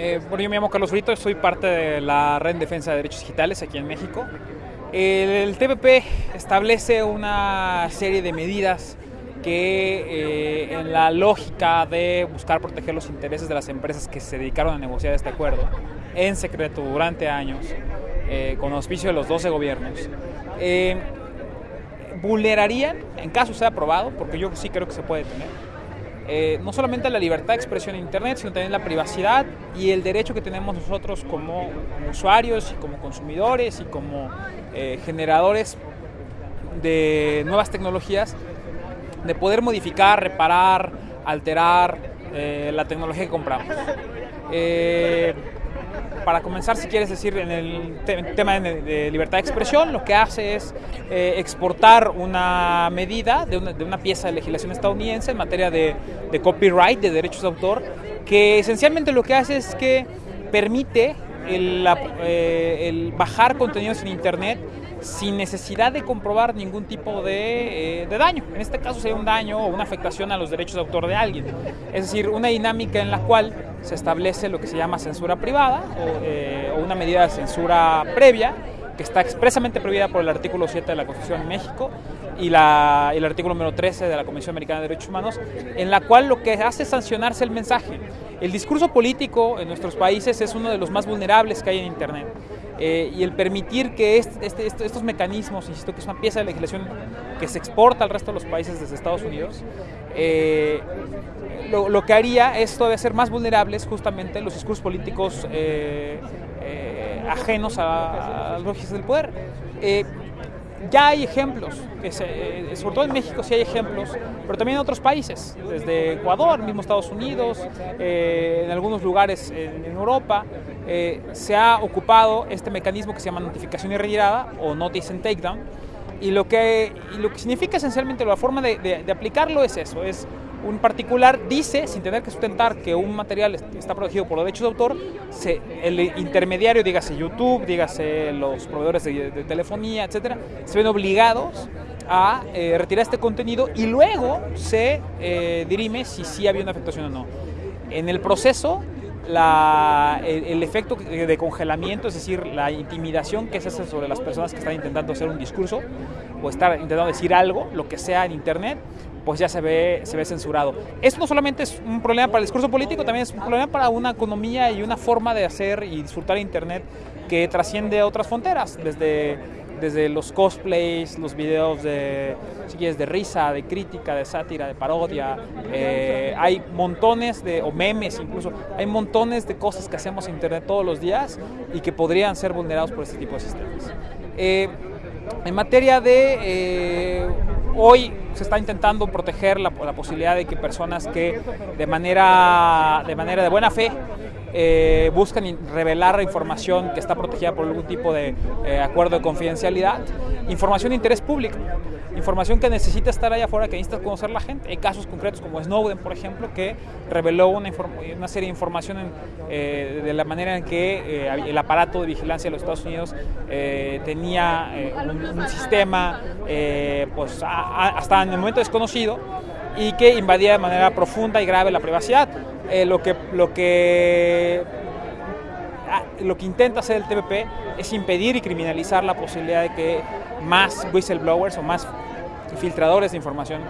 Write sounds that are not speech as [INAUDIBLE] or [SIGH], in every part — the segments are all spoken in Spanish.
Eh, bueno, yo me llamo Carlos Brito, soy parte de la Red en Defensa de Derechos Digitales aquí en México. El, TPP establece una serie de medidas que eh, en la lógica de buscar proteger los intereses de las empresas que se dedicaron a negociar este acuerdo en secreto durante años, eh, con auspicio de los 12 gobiernos, eh, vulnerarían, en caso sea aprobado, porque yo sí creo que se puede tener, eh, no solamente la libertad de expresión en Internet, sino también la privacidad y el derecho que tenemos nosotros como usuarios y como consumidores y como eh, generadores de nuevas tecnologías, de poder modificar, reparar, alterar eh, la tecnología que compramos para comenzar, si quieres decir, en el tema de, libertad de expresión, lo que hace es eh, exportar una medida de una, pieza de legislación estadounidense en materia de, copyright, de derechos de autor, que esencialmente lo que hace es que permite el, eh, el bajar contenidos en Internet sin necesidad de comprobar ningún tipo de, eh, daño. En este caso sería un daño o una afectación a los derechos de autor de alguien. Es decir, una dinámica en la cual se establece lo que se llama censura privada o, eh, una medida de censura previa que está expresamente prohibida por el artículo 7 de la Constitución de México y, la, el artículo número 13 de la Convención Americana de Derechos Humanos, en la cual lo que hace es sancionarse el mensaje. El discurso político en nuestros países es uno de los más vulnerables que hay en Internet. Eh, y el permitir que este, estos mecanismos, insisto que es una pieza de legislación que se exporta al resto de los países desde Estados Unidos, eh, lo, que haría es todavía ser más vulnerables justamente los discursos políticos eh, ajenos a, a, los del poder. Ya hay ejemplos, eh, sobre todo en México sí hay ejemplos, pero también en otros países, desde Ecuador, mismo Estados Unidos, eh, en algunos lugares en, Europa, eh, se ha ocupado este mecanismo que se llama notificación y retirada o notice and takedown, y lo que, lo que significa esencialmente la forma de, de aplicarlo es eso, es un particular dice, sin tener que sustentar que un material está protegido por derechos de autor, se, el intermediario, dígase YouTube, dígase los proveedores de, telefonía, etcétera, se ven obligados a eh, retirar este contenido y luego se eh, dirime si sí había una afectación o no. En el proceso, la, el, efecto de congelamiento, es decir, la intimidación que se hace sobre las personas que están intentando hacer un discurso o estar intentando decir algo, lo que sea en Internet, pues ya se ve, se ve censurado. Esto no solamente es un problema para el discurso político, también es un problema para una economía y una forma de hacer y disfrutar Internet que trasciende otras fronteras, desde, desde los cosplays, los videos de, si quieres, de risa, de crítica, de sátira, de parodia. Eh, hay montones de, o memes incluso, hay montones de cosas que hacemos en Internet todos los días y que podrían ser vulnerados por este tipo de sistemas. Eh, en materia de eh, hoy se está intentando proteger la, posibilidad de que personas que de manera de, manera de buena fe eh, buscan revelar información que está protegida por algún tipo de eh, acuerdo de confidencialidad, información de interés público, información que necesita estar allá afuera, que necesita conocer la gente. Hay casos concretos como Snowden, por ejemplo, que reveló una, una serie de información eh, de la manera en que el aparato de vigilancia de los Estados Unidos tenía un, un, sistema pues, hasta en el momento desconocido y que invadía de manera profunda y grave la privacidad. Eh, lo, que, lo, que, ah, lo que intenta hacer el TPP es impedir y criminalizar la posibilidad de que más whistleblowers o más filtradores de información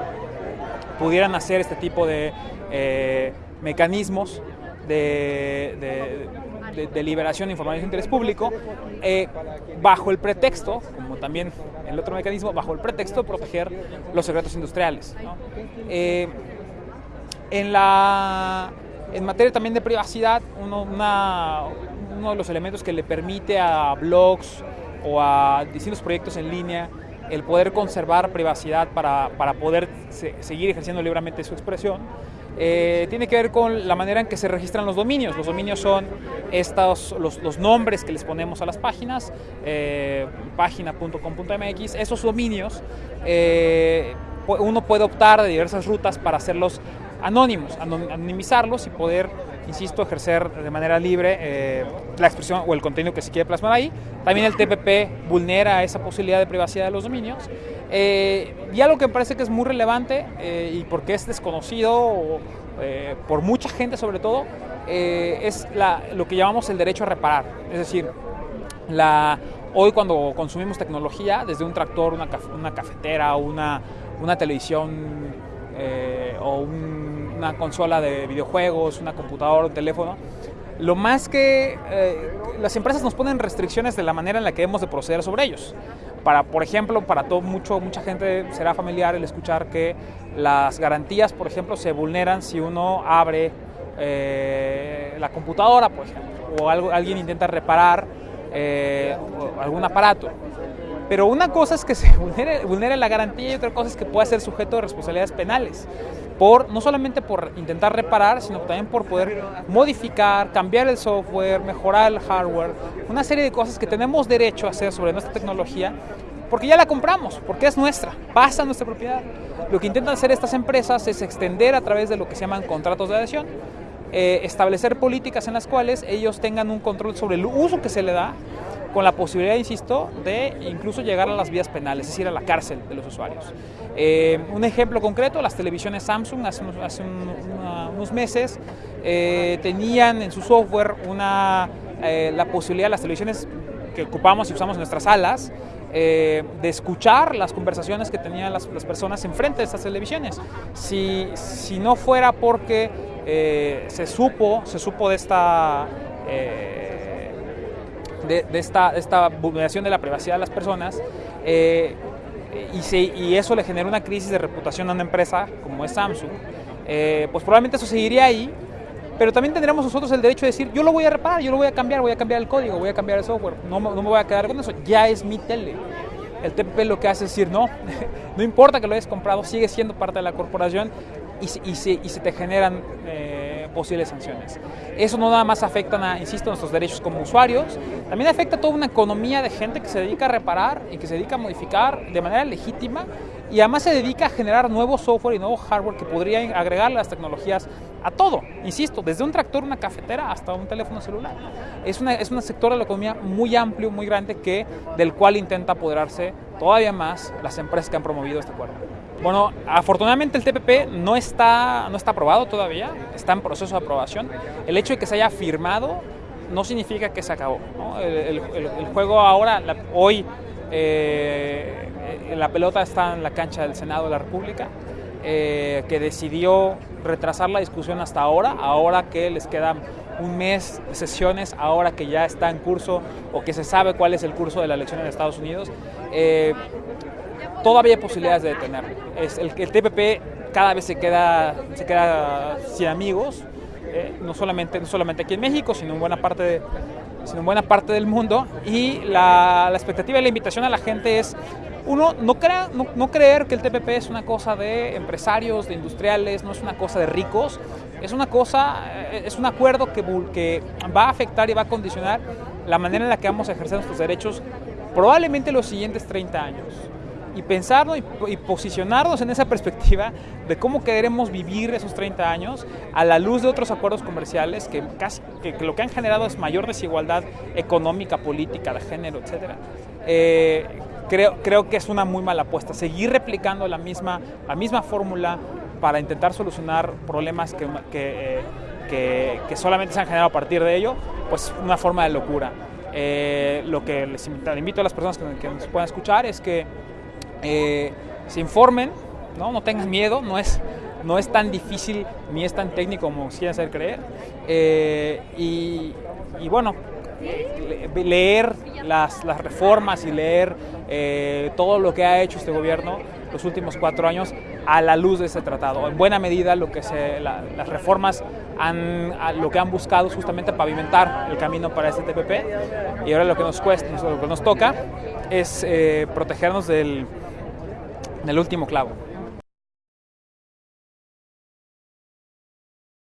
pudieran hacer este tipo de eh, mecanismos de, liberación de información de interés público eh, bajo el pretexto, como también el otro mecanismo, bajo el pretexto de proteger los secretos industriales. en la en materia también de privacidad, uno, de los elementos que le permite a blogs o a distintos proyectos en línea el poder conservar privacidad para, para poder seguir ejerciendo libremente su expresión, eh, tiene que ver con la manera en que se registran los dominios. Los dominios son estos, los, los nombres que les ponemos a las páginas, eh, página.com.mx. Esos dominios eh, uno puede optar de diversas rutas para hacerlos anónimos, anonimizarlos y poder insisto, ejercer de manera libre eh, la expresión o el contenido que se quiere plasmar ahí. También el TPP vulnera esa posibilidad de privacidad de los dominios. Eh, y algo que me parece que es muy relevante eh, y porque es desconocido por mucha gente sobre todo, es lo que llamamos el derecho a reparar. Es decir, hoy cuando consumimos tecnología, desde un tractor, una, una cafetera, una, una televisión o un una consola de videojuegos, una computadora, un teléfono. Lo más que eh, las empresas nos ponen restricciones de la manera en la que debemos de proceder sobre ellos. Para, por ejemplo, para todo, mucho, mucha gente será familiar el escuchar que las garantías, por ejemplo, se vulneran si uno abre eh, la computadora, por ejemplo, o algo, alguien intenta reparar eh, algún aparato. Pero una cosa es que se [LAUGHS] vulnere, la garantía y otra cosa es que pueda ser sujeto de responsabilidades penales. Por, no solamente por intentar reparar, sino también por poder modificar, cambiar el software, mejorar el hardware, una serie de cosas que tenemos derecho a hacer sobre nuestra tecnología porque ya la compramos, porque es nuestra, pasa a nuestra propiedad. Lo que intentan hacer estas empresas es extender a través de lo que se llaman contratos de adhesión, eh, establecer políticas en las cuales ellos tengan un control sobre el uso que se le da con la posibilidad, insisto, de incluso llegar a las vías penales, es decir, a la cárcel de los usuarios. Eh, un ejemplo concreto, las televisiones Samsung hace unos, meses eh, tenían en su software una, eh, la posibilidad, las televisiones que ocupamos y usamos en nuestras salas, de escuchar las conversaciones que tenían las, personas enfrente de estas televisiones. Si, si no fuera porque se supo, se supo de esta de, esta, esta, vulneración de la privacidad de las personas eh, y, eso le genera una crisis de reputación a una empresa como es Samsung, eh, pues probablemente eso seguiría ahí, pero también tendríamos nosotros el derecho de decir, yo lo voy a reparar, yo lo voy a cambiar, voy a cambiar el código, voy a cambiar el software, no, no me voy a quedar con eso, ya es mi tele. El TPP lo que hace es decir, no, [LAUGHS] no importa que lo hayas comprado, sigue siendo parte de la corporación y, y se te generan... Eh, posibles sanciones. Eso no nada más afecta, a, insisto, nuestros derechos como usuarios, también afecta a toda una economía de gente que se dedica a reparar y que se dedica a modificar de manera legítima y además se dedica a generar nuevo software y nuevo hardware que podrían agregar las tecnologías a todo, insisto, desde un tractor, una cafetera hasta un teléfono celular. Es, una, es un sector de la economía muy amplio, muy grande, que, del cual intenta apoderarse todavía más las empresas que han promovido este acuerdo. Bueno, afortunadamente el TPP no está, no está aprobado todavía, está en proceso de aprobación. El hecho de que se haya firmado no significa que se acabó. El, juego ahora, hoy, eh, la pelota está en la cancha del Senado de la República, eh, que decidió retrasar la discusión hasta ahora, ahora que les quedan un mes de sesiones, ahora que ya está en curso o que se sabe cuál es el curso de la elección en Estados Unidos. Eh, todavía hay posibilidades de detenerlo. Es el, el TPP cada vez se queda, se queda sin amigos, eh, no, solamente, no solamente aquí en México, sino en buena parte, de, sino en buena parte del mundo. Y la, la expectativa y la invitación a la gente es uno no, crea, no, no, creer que el TPP es una cosa de empresarios, de industriales, no es una cosa de ricos, es una cosa, eh, es un acuerdo que, va a afectar y va a condicionar la manera en la que vamos a ejercer nuestros derechos probablemente los siguientes 30 años y pensarnos y, posicionarnos en esa perspectiva de cómo queremos vivir esos 30 años a la luz de otros acuerdos comerciales que, casi, que, lo que han generado es mayor desigualdad económica, política, de género, etc. creo, creo que es una muy mala apuesta. Seguir replicando la misma, la misma fórmula para intentar solucionar problemas que, que, eh, que, solamente se han generado a partir de ello, pues una forma de locura. Eh, lo que les invito, a las personas que, nos puedan escuchar es que eh, se informen, ¿no? no tengan miedo, no es, no es tan difícil ni es tan técnico como quieren hacer creer. Y, bueno, leer las, las, reformas y leer eh, todo lo que ha hecho este gobierno los últimos cuatro años a la luz de este tratado. En buena medida lo que se, las reformas han, lo que han buscado es justamente pavimentar el camino para este TPP y ahora lo que nos cuesta, lo que nos toca es protegernos del, el último clavo.